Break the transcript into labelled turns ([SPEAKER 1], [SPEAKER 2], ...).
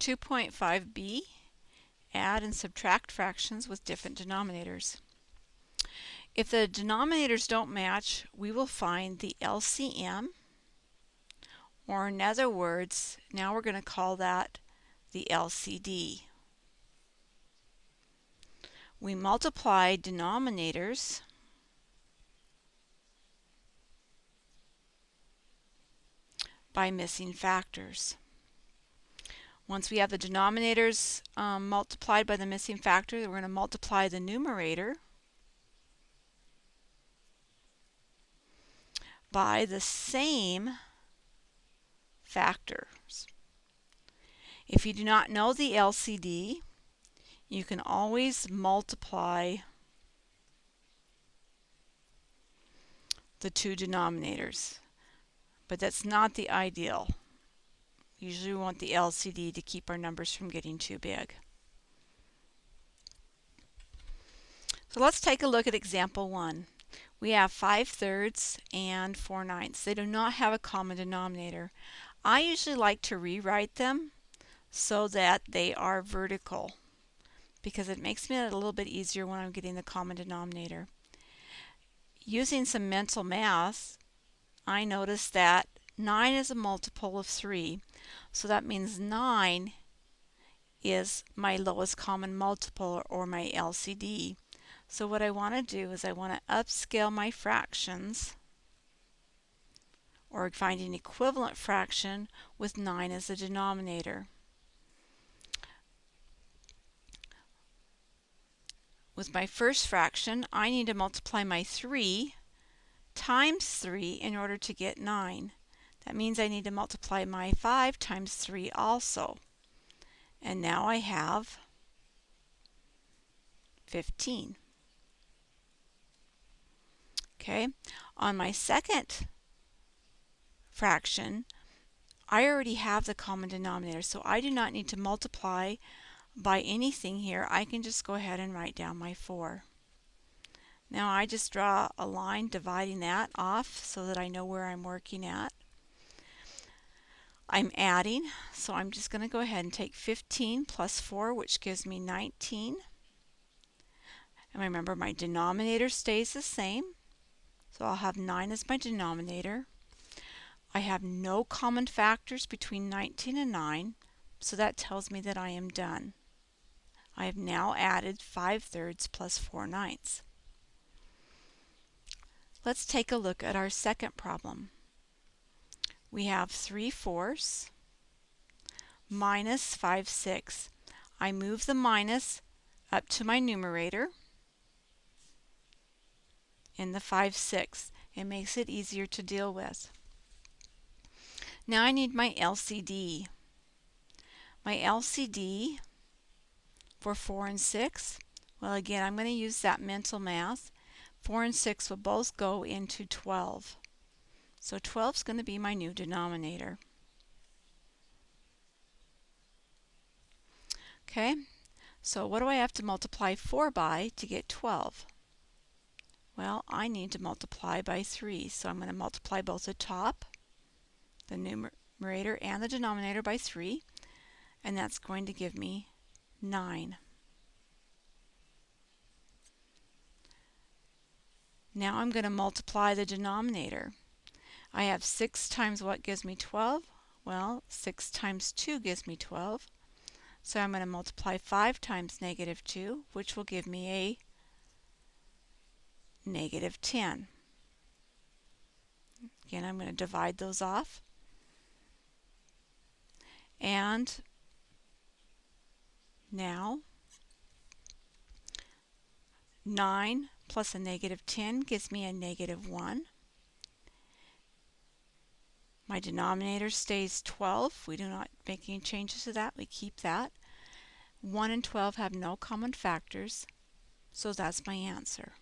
[SPEAKER 1] 2.5b, add and subtract fractions with different denominators. If the denominators don't match, we will find the LCM, or in other words, now we're going to call that the LCD. We multiply denominators by missing factors. Once we have the denominators um, multiplied by the missing factor, we're going to multiply the numerator by the same factors. If you do not know the LCD, you can always multiply the two denominators, but that's not the ideal. Usually we want the LCD to keep our numbers from getting too big. So let's take a look at example 1. We have 5 thirds and 4 ninths. They do not have a common denominator. I usually like to rewrite them so that they are vertical because it makes me a little bit easier when I'm getting the common denominator. Using some mental math, I notice that 9 is a multiple of 3. So that means 9 is my lowest common multiple or my LCD. So what I want to do is I want to upscale my fractions or find an equivalent fraction with 9 as the denominator. With my first fraction, I need to multiply my 3 times 3 in order to get 9. That means I need to multiply my 5 times 3 also. And now I have 15. Okay, on my second fraction, I already have the common denominator, so I do not need to multiply by anything here. I can just go ahead and write down my 4. Now I just draw a line dividing that off so that I know where I'm working at. I'm adding, so I'm just going to go ahead and take 15 plus 4, which gives me 19. And remember, my denominator stays the same, so I'll have 9 as my denominator. I have no common factors between 19 and 9, so that tells me that I am done. I have now added 5 thirds plus 4 ninths. Let's take a look at our second problem we have 3 fourths minus 5 sixths. I move the minus up to my numerator in the 5 sixths. It makes it easier to deal with. Now I need my LCD. My LCD for 4 and 6, well again I'm going to use that mental math. 4 and 6 will both go into 12. So 12 is going to be my new denominator. Okay, so what do I have to multiply 4 by to get 12? Well, I need to multiply by 3, so I'm going to multiply both the top, the numerator, and the denominator by 3, and that's going to give me 9. Now I'm going to multiply the denominator. I have 6 times what gives me 12? Well, 6 times 2 gives me 12. So I'm going to multiply 5 times negative 2, which will give me a negative 10. Again, I'm going to divide those off. And now 9 plus a negative 10 gives me a negative 1. My denominator stays 12. We do not make any changes to that. We keep that. 1 and 12 have no common factors, so that's my answer.